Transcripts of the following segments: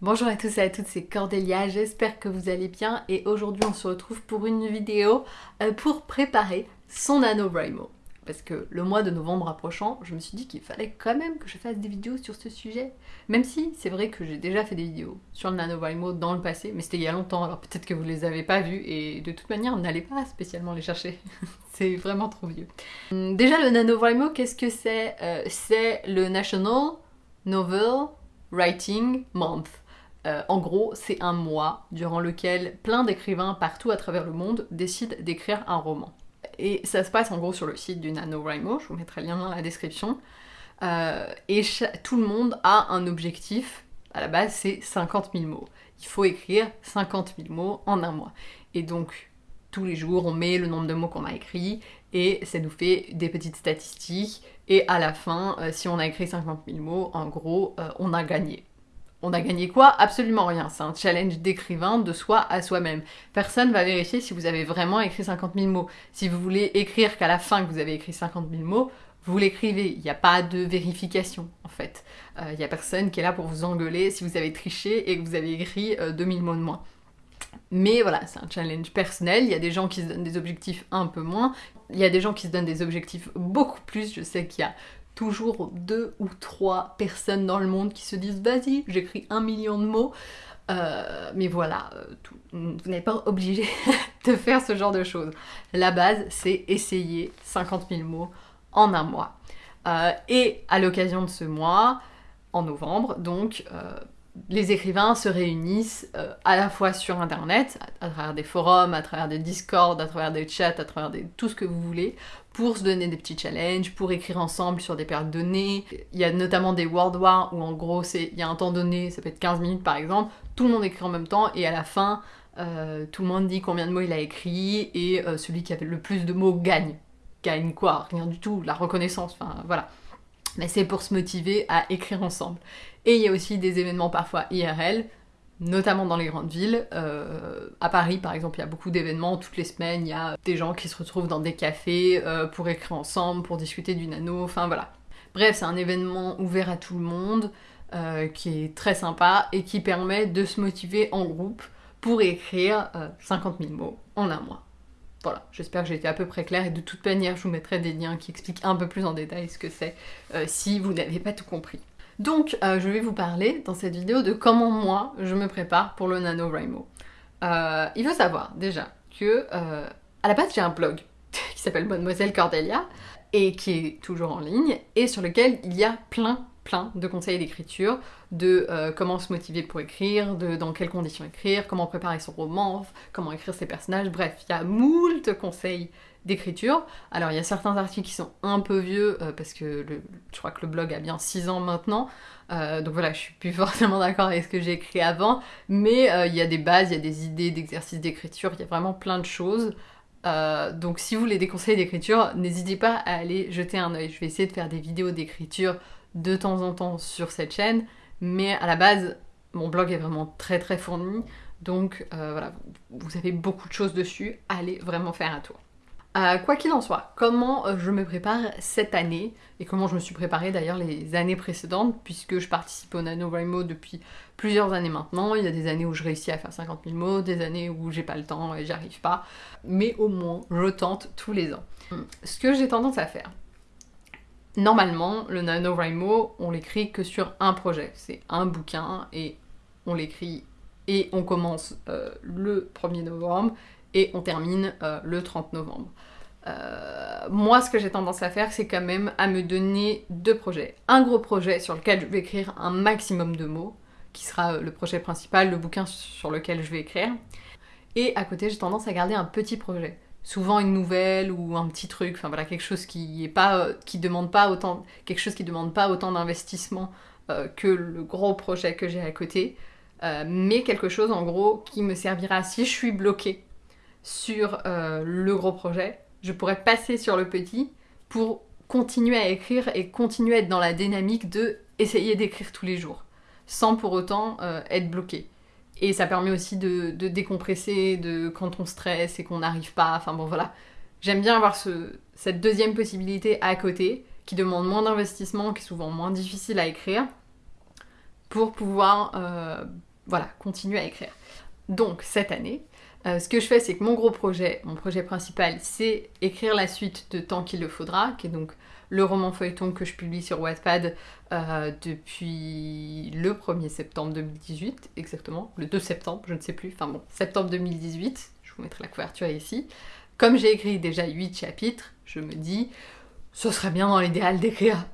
Bonjour à tous et à toutes, c'est Cordélia, j'espère que vous allez bien et aujourd'hui on se retrouve pour une vidéo euh, pour préparer son NaNoWriMo. Parce que le mois de novembre approchant, je me suis dit qu'il fallait quand même que je fasse des vidéos sur ce sujet. Même si c'est vrai que j'ai déjà fait des vidéos sur le NaNoWriMo dans le passé, mais c'était il y a longtemps, alors peut-être que vous les avez pas vues et de toute manière n'allez pas spécialement les chercher. c'est vraiment trop vieux. Hum, déjà le NaNoWriMo, qu'est-ce que c'est? Euh, C'est le National Novel Writing Month. Euh, en gros, c'est un mois durant lequel plein d'écrivains partout à travers le monde décident d'écrire un roman. Et ça se passe en gros sur le site du NaNoWriMo, je vous mettrai le lien dans la description. Euh, et tout le monde a un objectif, à la base c'est 50 000 mots. Il faut écrire 50 000 mots en un mois. Et donc, tous les jours, on met le nombre de mots qu'on a écrit et ça nous fait des petites statistiques. Et à la fin, euh, si on a écrit 50 000 mots, en gros, on a gagné. On a gagné quoi? Absolument rien. C'est un challenge d'écrivain de soi à soi-même. Personne va vérifier si vous avez vraiment écrit 50 000 mots. Si vous voulez écrire qu'à la fin que vous avez écrit 50 000 mots, vous l'écrivez. Il n'y a pas de vérification, en fait. Euh, il n'y a personne qui est là pour vous engueuler si vous avez triché et que vous avez écrit 2000 euh, mots de moins. Mais voilà, c'est un challenge personnel. Il y a des gens qui se donnent des objectifs un peu moins. Il y a des gens qui se donnent des objectifs beaucoup plus. Je sais qu'il y a toujours deux ou trois personnes dans le monde qui se disent vas-y, j'écris un million de mots. Euh, mais voilà, euh, vous n'êtes pas obligé de faire ce genre de choses. La base, c'est essayer 50 000 mots en un mois. Euh, et à l'occasion de ce mois, en novembre, donc, les écrivains se réunissent à la fois sur internet, à, travers des forums, à travers des discords, à travers des chats, à travers tout ce que vous voulez, pour se donner des petits challenges, pour écrire ensemble sur des périodes données. Il y a notamment des World War où en gros il y a un temps donné, ça peut être 15 minutes par exemple, tout le monde écrit en même temps et à la fin euh, tout le monde dit combien de mots il a écrit et euh, celui qui avait le plus de mots gagne. Gagne quoi? Rien du tout, la reconnaissance, enfin voilà. Mais c'est pour se motiver à écrire ensemble. Et il y a aussi des événements parfois IRL, notamment dans les grandes villes. Euh, à Paris, par exemple, il y a beaucoup d'événements. Toutes les semaines, il y a des gens qui se retrouvent dans des cafés euh, pour écrire ensemble, pour discuter du nano, enfin voilà. Bref, c'est un événement ouvert à tout le monde, euh, qui est très sympa et qui permet de se motiver en groupe pour écrire 50 000 mots en un mois. Voilà, j'espère que j'ai été à peu près claire et de toute manière, je vous mettrai des liens qui expliquent un peu plus en détail ce que c'est si vous n'avez pas tout compris. Donc, euh, je vais vous parler dans cette vidéo de comment moi, je me prépare pour le NaNoWriMo. Euh, il faut savoir, déjà, que euh, à la base, j'ai un blog qui s'appelle Mademoiselle Cordelia et qui est toujours en ligne et sur lequel il y a plein plein de conseils d'écriture, de comment se motiver pour écrire, de dans quelles conditions écrire, comment préparer son roman, comment écrire ses personnages, bref, il y a moult conseils d'écriture. Alors il y a certains articles qui sont un peu vieux, euh, parce que je crois que le blog a bien 6 ans maintenant, euh, donc voilà, je suis plus forcément d'accord avec ce que j'ai écrit avant, mais euh, il y a des bases, il y a des idées d'exercices d'écriture, il y a vraiment plein de choses. donc si vous voulez des conseils d'écriture, n'hésitez pas à aller jeter un oeil. Je vais essayer de faire des vidéos d'écriture de temps en temps sur cette chaîne, mais à la base, mon blog est vraiment très très fourni, donc voilà, vous avez beaucoup de choses dessus, allez vraiment faire un tour. Euh, quoi qu'il en soit, comment euh, je me prépare cette année, et comment je me suis préparée d'ailleurs les années précédentes, puisque je participe au NaNoWriMo depuis plusieurs années maintenant. Il y a des années où je réussis à faire 50 000 mots, des années où j'ai pas le temps et j'arrive pas, mais au moins je tente tous les ans. Ce que j'ai tendance à faire, normalement, le NaNoWriMo, on l'écrit que sur un projet. C'est un bouquin et on l'écrit et on commence euh, le 1er novembre et on termine euh, le 30 novembre. Euh, moi, ce que j'ai tendance à faire, c'est quand même à me donner deux projets. Un gros projet sur lequel je vais écrire un maximum de mots, qui sera le projet principal, le bouquin sur lequel je vais écrire. Et à côté, j'ai tendance à garder un petit projet. Souvent une nouvelle ou un petit truc, enfin voilà, quelque chose qui est pas, qui demande pas autant, quelque chose qui demande pas autant d'investissement que le gros projet que j'ai à côté, mais quelque chose en gros qui me servira si je suis bloquée sur euh, le gros projet, je pourrais passer sur le petit pour continuer à écrire et continuer à être dans la dynamique de essayer d'écrire tous les jours, sans pour autant euh, être bloqué. Et ça permet aussi de, décompresser de quand on stresse et qu'on n'arrive pas, enfin bon voilà. J'aime bien avoir cette deuxième possibilité à côté, qui demande moins d'investissement, qui est souvent moins difficile à écrire, pour pouvoir euh, voilà, continuer à écrire. Donc cette année, euh, ce que je fais, c'est que mon gros projet, mon projet principal, c'est écrire la suite de Tant qu'il le faudra, qui est donc le roman feuilleton que je publie sur Wattpad euh, depuis le 1er septembre 2018, exactement, le 2 septembre, je ne sais plus, enfin bon, septembre 2018, je vous mettrai la couverture ici. Comme j'ai écrit déjà 8 chapitres, je me dis, ce serait bien dans l'idéal d'écrire,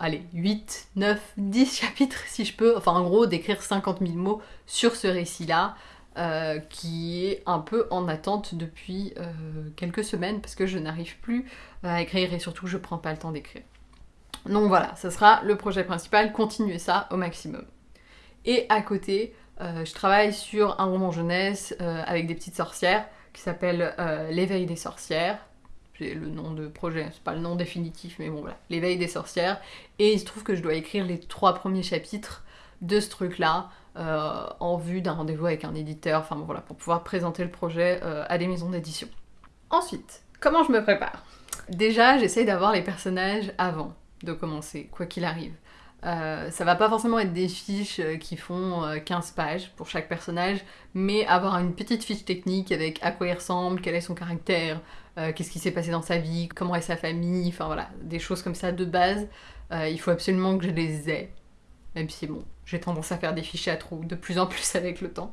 allez, 8, 9, 10 chapitres si je peux, enfin en gros d'écrire 50 000 mots sur ce récit-là, euh, qui est un peu en attente depuis euh, quelques semaines parce que je n'arrive plus à écrire et surtout je prends pas le temps d'écrire. Donc voilà, ça sera le projet principal, continuer ça au maximum. Et à côté, euh, je travaille sur un roman jeunesse avec des petites sorcières qui s'appelle L'éveil des sorcières. J'ai le nom de projet, c'est pas le nom définitif, mais bon voilà, L'éveil des sorcières. Et il se trouve que je dois écrire les trois premiers chapitres de ce truc-là. Euh, en vue d'un rendez-vous avec un éditeur, enfin bon, voilà, pour pouvoir présenter le projet euh, à des maisons d'édition. Ensuite, comment je me prépare? Déjà, j'essaye d'avoir les personnages avant de commencer, quoi qu'il arrive. Euh, ça va pas forcément être des fiches qui font 15 pages pour chaque personnage, mais avoir une petite fiche technique avec à quoi il ressemble, quel est son caractère, qu'est-ce qui s'est passé dans sa vie, comment est sa famille, enfin voilà, des choses comme ça de base. il faut absolument que je les ai. Même si bon, j'ai tendance à faire des fichiers à trous de plus en plus avec le temps.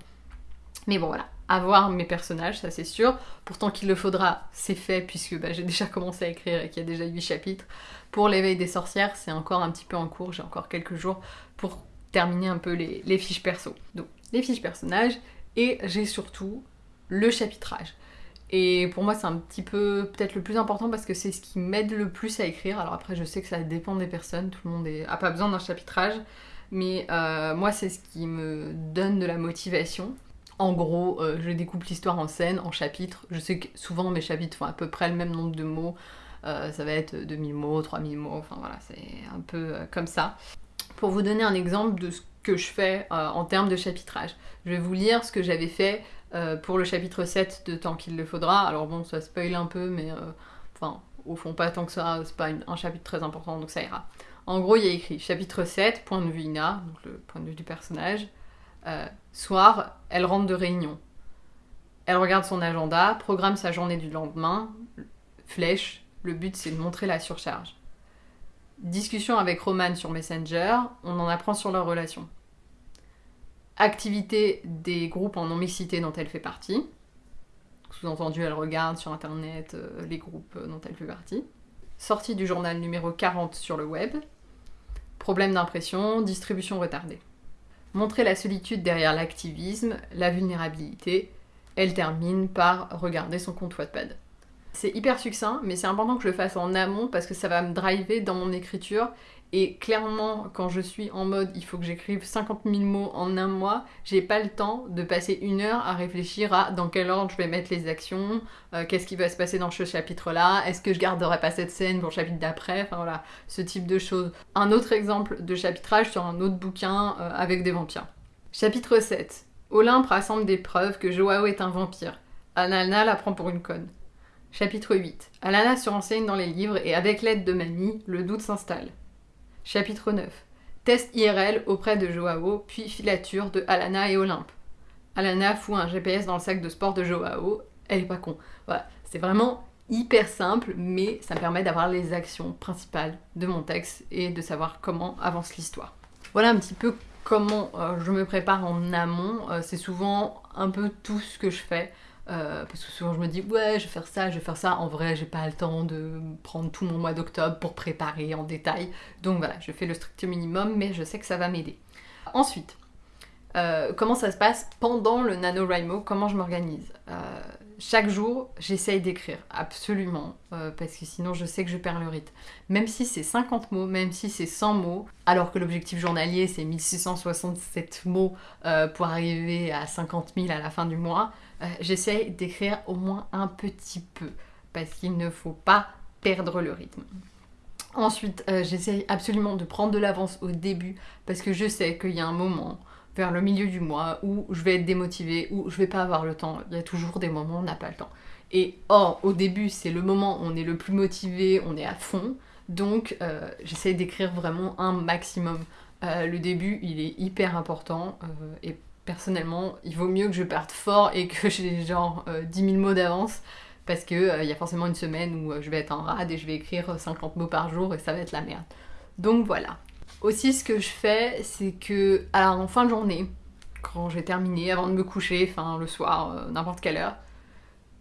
Mais bon voilà, avoir mes personnages, ça c'est sûr. Pourtant qu'il le faudra, c'est fait puisque bah, j'ai déjà commencé à écrire et qu'il y a déjà 8 chapitres. Pour l'éveil des sorcières, c'est encore un petit peu en cours, j'ai encore quelques jours pour terminer un peu les, fiches perso. Donc les fiches personnages et j'ai surtout le chapitrage. Et pour moi, c'est un petit peu peut-être le plus important parce que c'est ce qui m'aide le plus à écrire. Alors après, je sais que ça dépend des personnes, tout le monde n'a pas besoin d'un chapitrage, mais euh, moi, c'est ce qui me donne de la motivation. En gros, euh, je découpe l'histoire en scènes, en chapitres. Je sais que souvent mes chapitres font à peu près le même nombre de mots. Euh, ça va être 2000 mots, 3000 mots, enfin voilà, c'est un peu comme ça. Pour vous donner un exemple de ce que je fais en termes de chapitrage, je vais vous lire ce que j'avais fait pour le chapitre 7 de Tant qu'il le faudra. Alors bon, ça spoil un peu, mais enfin, au fond, pas tant que ça, c'est pas un chapitre très important, donc ça ira. En gros, il y a écrit chapitre 7, point de vue Ina, donc le point de vue du personnage. Euh, soir, elle rentre de réunion. Elle regarde son agenda, programme sa journée du lendemain, flèche, le but c'est de montrer la surcharge. Discussion avec Roman sur Messenger, on en apprend sur leur relation activité des groupes en non-mixité dont elle fait partie. Sous-entendu, elle regarde sur internet euh, les groupes euh, dont elle fait partie. Sortie du journal numéro 40 sur le web. Problème d'impression, distribution retardée. Montrer la solitude derrière l'activisme, la vulnérabilité. Elle termine par regarder son compte Wattpad. C'est hyper succinct, mais c'est important que je le fasse en amont parce que ça va me driver dans mon écriture et clairement, quand je suis en mode il faut que j'écrive 50 000 mots en un mois, j'ai pas le temps de passer une heure à réfléchir à dans quel ordre je vais mettre les actions, euh, qu'est-ce qui va se passer dans ce chapitre-là, est-ce que je garderai pas cette scène pour le chapitre d'après, enfin voilà, ce type de choses. Un autre exemple de chapitrage sur un autre bouquin euh, avec des vampires. Chapitre 7. Olympe rassemble des preuves que Joao est un vampire. Alana la prend pour une conne. Chapitre 8. Alana se renseigne dans les livres et avec l'aide de Mamie, le doute s'installe. Chapitre 9. Test IRL auprès de Joao, puis filature de Alana et Olympe. Alana fout un GPS dans le sac de sport de Joao, elle est pas con. Voilà, c'est vraiment hyper simple, mais ça me permet d'avoir les actions principales de mon texte et de savoir comment avance l'histoire. Voilà un petit peu comment euh, je me prépare en amont. Euh, c'est souvent un peu tout ce que je fais. Euh, parce que souvent je me dis ouais je vais faire ça, je vais faire ça. En vrai j'ai pas le temps de prendre tout mon mois d'octobre pour préparer en détail. Donc voilà, je fais le strict minimum mais je sais que ça va m'aider. Ensuite, euh, comment ça se passe pendant le NaNoWriMo? Comment je m'organise? Euh, Chaque jour j'essaye d'écrire, absolument, parce que sinon je sais que je perds le rythme. Même si c'est 50 mots, même si c'est 100 mots, alors que l'objectif journalier c'est 1667 mots pour arriver à 50 000 à la fin du mois, euh, j'essaye d'écrire au moins un petit peu, parce qu'il ne faut pas perdre le rythme. Ensuite, euh, j'essaye absolument de prendre de l'avance au début, parce que je sais qu'il y a un moment, vers le milieu du mois, où je vais être démotivée, où je vais pas avoir le temps. Il y a toujours des moments où on n'a pas le temps. Et or, au début, c'est le moment où on est le plus motivé, on est à fond. Donc, euh, j'essaye d'écrire vraiment un maximum. le début, il est hyper important. et personnellement, il vaut mieux que je parte fort et que j'ai genre 10 000 mots d'avance parce qu'il il y a forcément une semaine où je vais être en rade et je vais écrire 50 mots par jour et ça va être la merde. Donc voilà. Aussi, ce que je fais, c'est que en fin de journée, quand j'ai terminé, avant de me coucher, enfin le soir, n'importe quelle heure,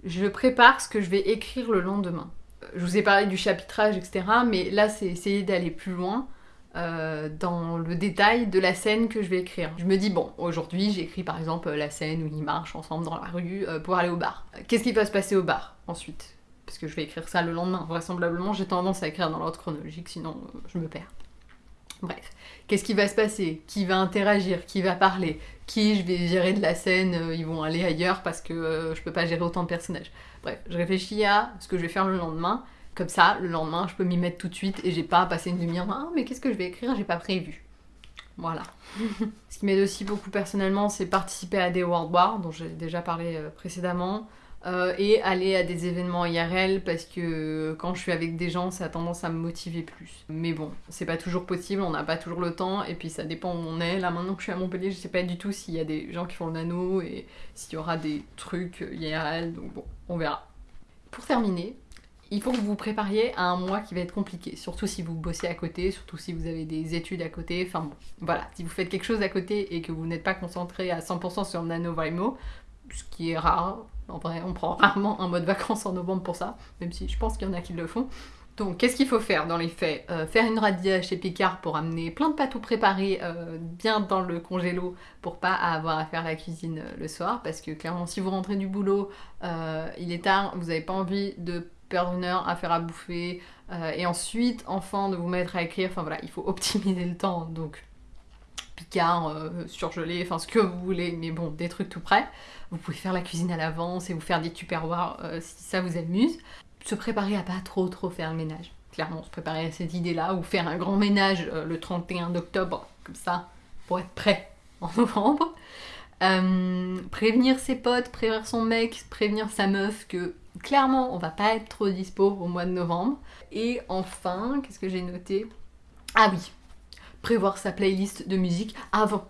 je prépare ce que je vais écrire le lendemain. Je vous ai parlé du chapitrage, etc. Mais là, c'est essayer d'aller plus loin euh, dans le détail de la scène que je vais écrire. Je me dis, bon, aujourd'hui, j'écris par exemple la scène où ils marchent ensemble dans la rue euh, pour aller au bar. Qu'est-ce qui va se passer au bar ensuite? Parce que je vais écrire ça le lendemain. Vraisemblablement, j'ai tendance à écrire dans l'ordre chronologique, sinon euh, je me perds. Bref, qu'est-ce qui va se passer? Qui va interagir? Qui va parler? Qui je vais virer de la scène? Ils vont aller ailleurs parce que euh, je peux pas gérer autant de personnages. Bref, je réfléchis à ce que je vais faire le lendemain. Comme ça, le lendemain, je peux m'y mettre tout de suite et j'ai pas à passer une demi-heure. Ah, mais qu'est-ce que je vais écrire? J'ai pas prévu. Voilà. ce qui m'aide aussi beaucoup personnellement, c'est participer à des World Wars, dont j'ai déjà parlé euh, précédemment. Euh, et aller à des événements IRL parce que quand je suis avec des gens, ça a tendance à me motiver plus. Mais bon, c'est pas toujours possible, on n'a pas toujours le temps, et puis ça dépend où on est. Là, maintenant que je suis à Montpellier, je sais pas du tout s'il y a des gens qui font le nano et s'il y aura des trucs IRL, donc bon, on verra. Pour terminer, il faut que vous vous prépariez à un mois qui va être compliqué, surtout si vous bossez à côté, surtout si vous avez des études à côté, enfin bon, voilà, si vous faites quelque chose à côté et que vous n'êtes pas concentré à 100% sur NaNoWriMo, ce qui est rare, en vrai, on prend rarement un mode vacances en novembre pour ça, même si je pense qu'il y en a qui le font. Donc, qu'est-ce qu'il faut faire dans les faits? Euh, Faire une radia chez Picard pour amener plein de pâtes préparés euh, bien dans le congélo pour pas avoir à faire la cuisine euh, le soir. Parce que clairement, si vous rentrez du boulot, il est tard, vous n'avez pas envie de perdre une heure à faire à bouffer et ensuite, enfin, de vous mettre à écrire. Enfin voilà, il faut optimiser le temps. Donc, Picard, surgelé, enfin ce que vous voulez, mais bon, des trucs tout prêts. Vous pouvez faire la cuisine à l'avance et vous faire des tupperwares euh, si ça vous amuse. Se préparer à pas trop trop faire le ménage. Clairement, se préparer à cette idée-là, ou faire un grand ménage euh, le 31 octobre, comme ça, pour être prêt en novembre. Euh, prévenir ses potes, prévenir son mec, prévenir sa meuf que clairement on va pas être trop dispo au mois de novembre. Et enfin, qu'est-ce que j'ai noté? Ah oui, prévoir sa playlist de musique avant.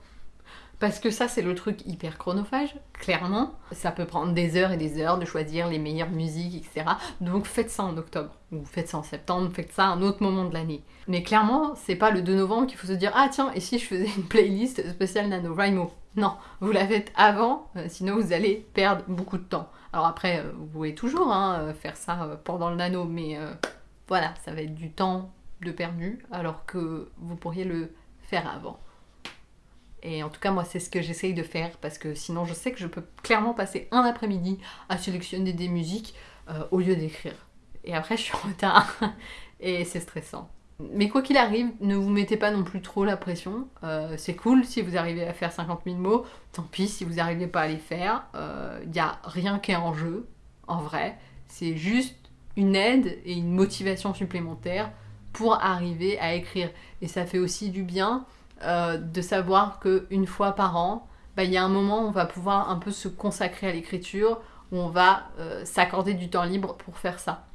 Parce que ça, c'est le truc hyper chronophage, clairement. Ça peut prendre des heures et des heures de choisir les meilleures musiques, etc. Donc faites ça en octobre, ou faites ça en septembre, faites ça à un autre moment de l'année. Mais clairement, c'est pas le 2 novembre qu'il faut se dire Ah tiens, et si je faisais une playlist spéciale NaNoWriMo Non, vous la faites avant, euh, sinon vous allez perdre beaucoup de temps. Alors après, euh, vous pouvez toujours hein, euh, faire ça pendant le nano, mais voilà, ça va être du temps de perdu, alors que vous pourriez le faire avant. Et en tout cas, moi, c'est ce que j'essaye de faire parce que sinon, je sais que je peux clairement passer un après-midi à sélectionner des musiques au lieu d'écrire. Et après, je suis en retard et c'est stressant. Mais quoi qu'il arrive, ne vous mettez pas non plus trop la pression. Euh, c'est cool si vous arrivez à faire 50 000 mots. Tant pis si vous n'arrivez pas à les faire. Il euh, n'y a rien qui est en jeu, en vrai. C'est juste une aide et une motivation supplémentaire pour arriver à écrire. Et ça fait aussi du bien euh, de savoir qu'une fois par an, bah, il y a un moment où on va pouvoir un peu se consacrer à l'écriture, où on va s'accorder du temps libre pour faire ça.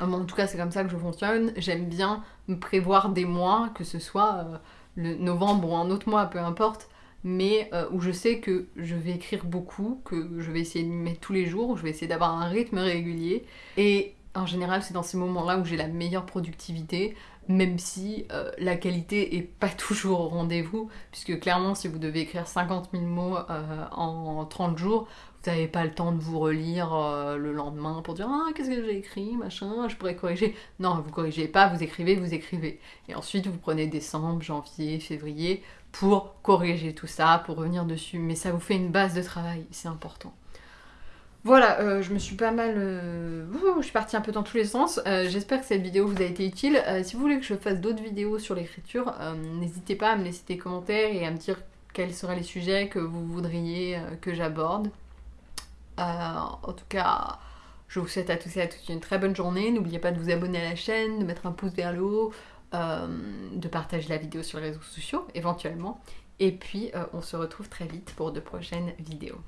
Euh, en tout cas, c'est comme ça que je fonctionne. J'aime bien me prévoir des mois, que ce soit le novembre ou un autre mois, peu importe, mais où je sais que je vais écrire beaucoup, que je vais essayer de m'y mettre tous les jours, je vais essayer d'avoir un rythme régulier. Et en général, c'est dans ces moments-là où j'ai la meilleure productivité même si euh, la qualité est pas toujours au rendez-vous, puisque clairement si vous devez écrire 50 000 mots euh, en 30 jours, n'avez pas le temps de vous relire euh, le lendemain pour dire ah qu'est-ce que j'ai écrit, machin, je pourrais corriger. Non, vous corrigez pas, vous écrivez, vous écrivez. Et ensuite vous prenez décembre, janvier, février pour corriger tout ça, pour revenir dessus. Mais ça vous fait une base de travail, c'est important. Voilà, euh, je me suis pas mal... Euh, je suis partie un peu dans tous les sens. J'espère que cette vidéo vous a été utile. si vous voulez que je fasse d'autres vidéos sur l'écriture, n'hésitez pas à me laisser des commentaires et à me dire quels seraient les sujets que vous voudriez que j'aborde. En tout cas, je vous souhaite à tous et à toutes une très bonne journée. N'oubliez pas de vous abonner à la chaîne, de mettre un pouce vers le haut, de partager la vidéo sur les réseaux sociaux éventuellement. Et puis, on se retrouve très vite pour de prochaines vidéos.